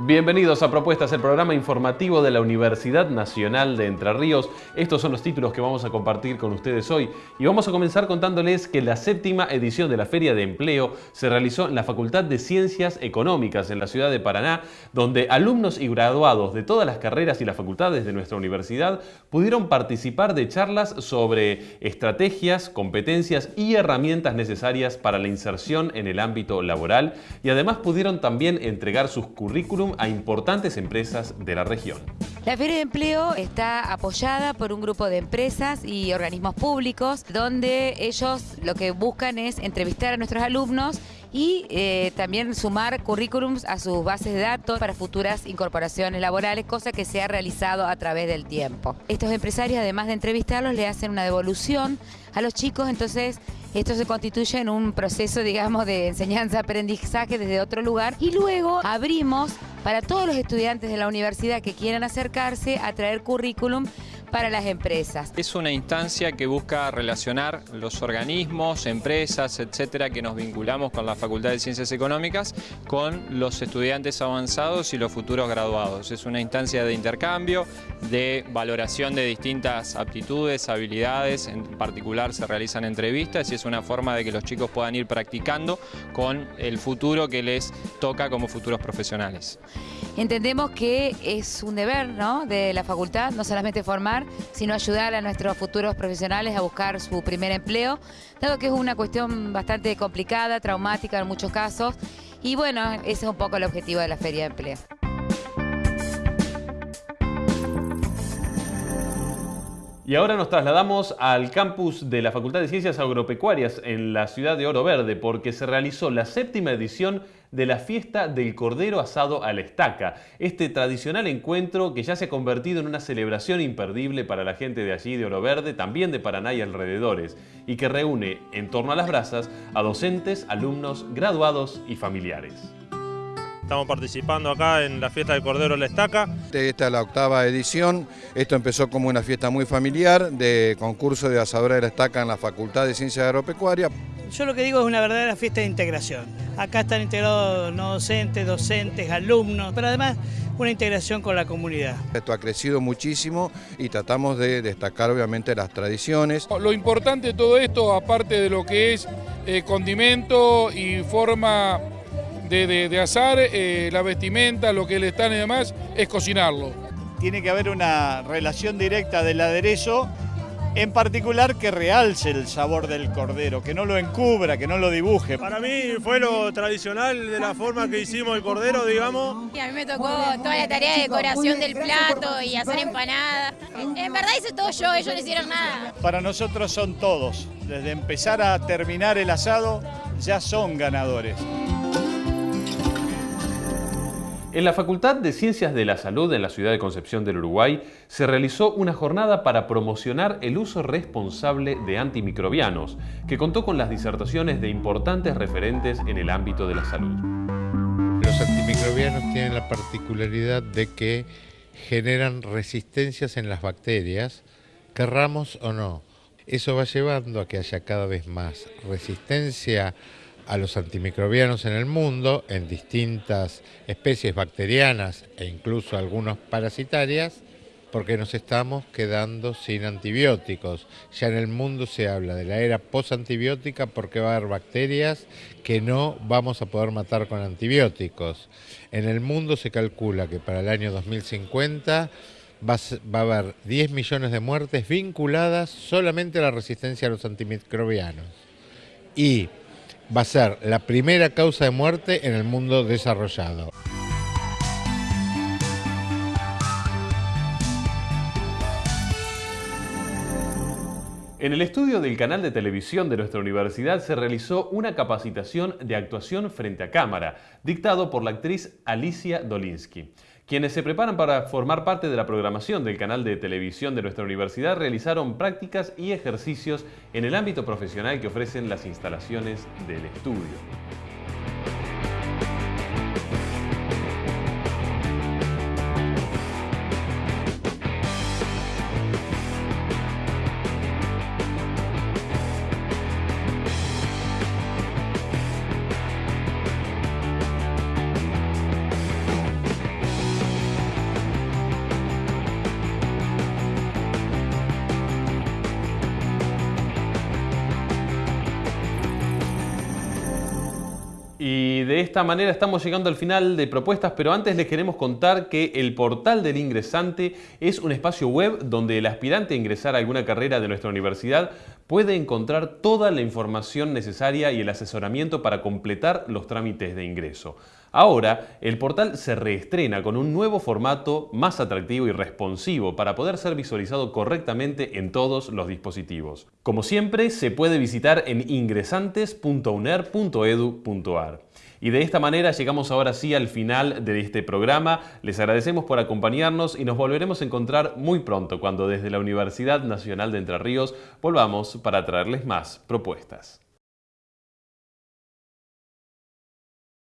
Bienvenidos a Propuestas, el programa informativo de la Universidad Nacional de Entre Ríos. Estos son los títulos que vamos a compartir con ustedes hoy y vamos a comenzar contándoles que la séptima edición de la Feria de Empleo se realizó en la Facultad de Ciencias Económicas en la ciudad de Paraná, donde alumnos y graduados de todas las carreras y las facultades de nuestra universidad pudieron participar de charlas sobre estrategias, competencias y herramientas necesarias para la inserción en el ámbito laboral y además pudieron también entregar sus currículum a importantes empresas de la región. La Feria de Empleo está apoyada por un grupo de empresas y organismos públicos donde ellos lo que buscan es entrevistar a nuestros alumnos y eh, también sumar currículums a sus bases de datos para futuras incorporaciones laborales, cosa que se ha realizado a través del tiempo. Estos empresarios, además de entrevistarlos, le hacen una devolución a los chicos, entonces esto se constituye en un proceso, digamos, de enseñanza-aprendizaje desde otro lugar y luego abrimos para todos los estudiantes de la universidad que quieran acercarse a traer currículum para las empresas. Es una instancia que busca relacionar los organismos, empresas, etcétera, que nos vinculamos con la Facultad de Ciencias Económicas con los estudiantes avanzados y los futuros graduados. Es una instancia de intercambio, de valoración de distintas aptitudes, habilidades, en particular se realizan entrevistas y es una forma de que los chicos puedan ir practicando con el futuro que les toca como futuros profesionales. Entendemos que es un deber ¿no? de la facultad, no solamente formar, sino ayudar a nuestros futuros profesionales a buscar su primer empleo, dado que es una cuestión bastante complicada, traumática en muchos casos, y bueno, ese es un poco el objetivo de la Feria de Empleo. Y ahora nos trasladamos al campus de la Facultad de Ciencias Agropecuarias en la ciudad de Oro Verde porque se realizó la séptima edición de la fiesta del Cordero Asado a la Estaca, este tradicional encuentro que ya se ha convertido en una celebración imperdible para la gente de allí, de Oro Verde, también de Paraná y alrededores, y que reúne en torno a las brasas a docentes, alumnos, graduados y familiares. Estamos participando acá en la fiesta del Cordero La Estaca. Esta es la octava edición. Esto empezó como una fiesta muy familiar de concurso de asadora de la estaca en la Facultad de Ciencias Agropecuarias. Yo lo que digo es una verdadera fiesta de integración. Acá están integrados no docentes, docentes, alumnos, pero además una integración con la comunidad. Esto ha crecido muchísimo y tratamos de destacar obviamente las tradiciones. Lo importante de todo esto, aparte de lo que es eh, condimento y forma de, asar, eh, la vestimenta, lo que le están y demás, es cocinarlo. Tiene que haber una relación directa del aderezo, en particular que realce el sabor del cordero, que no lo encubra, que no lo dibuje. Para mí fue lo tradicional de la forma que hicimos el cordero, digamos. Y a mí me tocó toda la tarea de decoración del plato y hacer empanadas. En verdad hice todo yo, ellos no hicieron nada. Para nosotros son todos, desde empezar a terminar el asado, ya son ganadores. En la Facultad de Ciencias de la Salud en la ciudad de Concepción del Uruguay se realizó una jornada para promocionar el uso responsable de antimicrobianos, que contó con las disertaciones de importantes referentes en el ámbito de la salud. Los antimicrobianos tienen la particularidad de que generan resistencias en las bacterias, querramos o no. Eso va llevando a que haya cada vez más resistencia a los antimicrobianos en el mundo, en distintas especies bacterianas e incluso algunas parasitarias, porque nos estamos quedando sin antibióticos. Ya en el mundo se habla de la era posantibiótica porque va a haber bacterias que no vamos a poder matar con antibióticos. En el mundo se calcula que para el año 2050 va a, haber 10 millones de muertes vinculadas solamente a la resistencia a los antimicrobianos. Y va a ser la primera causa de muerte en el mundo desarrollado. En el estudio del canal de televisión de nuestra universidad se realizó una capacitación de actuación frente a cámara, dictado por la actriz Alicia Dolinsky. Quienes se preparan para formar parte de la programación del canal de televisión de nuestra universidad realizaron prácticas y ejercicios en el ámbito profesional que ofrecen las instalaciones del estudio. De esta manera estamos llegando al final de propuestas, pero antes les queremos contar que el portal del ingresante es un espacio web donde el aspirante a ingresar a alguna carrera de nuestra universidad puede encontrar toda la información necesaria y el asesoramiento para completar los trámites de ingreso. Ahora, el portal se reestrena con un nuevo formato más atractivo y responsivo para poder ser visualizado correctamente en todos los dispositivos. Como siempre, se puede visitar en ingresantes.uner.edu.ar. Y de esta manera llegamos ahora sí al final de este programa. Les agradecemos por acompañarnos y nos volveremos a encontrar muy pronto cuando desde la Universidad Nacional de Entre Ríos volvamos para traerles más propuestas.